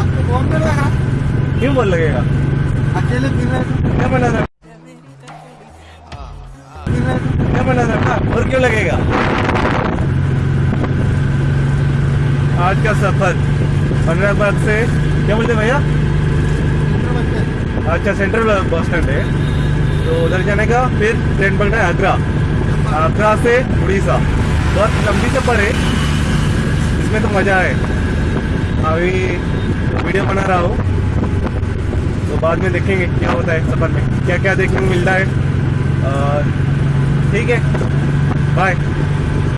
आपको लगा क्यों बोल लगेगा अकेले फिर क्या बना रहे क्या बना था और क्यों लगेगा? आज का सफ़र पंद्रहबाग से क्या बोलते भैया? अच्छा सेंट्रल बस स्टैंड है। तो उधर जाने का फिर ट्रेन पकड़ना है आगरा। आगरा से उड़ीसा। बहुत लंबी सफ़र है इसमें तो मज़ा है। अभी वीडियो बना रहा हूँ। तो बाद में देखेंगे क्या होता है सफ़र में। क्या क्या देखने को मिलता है। ठीक है। बाय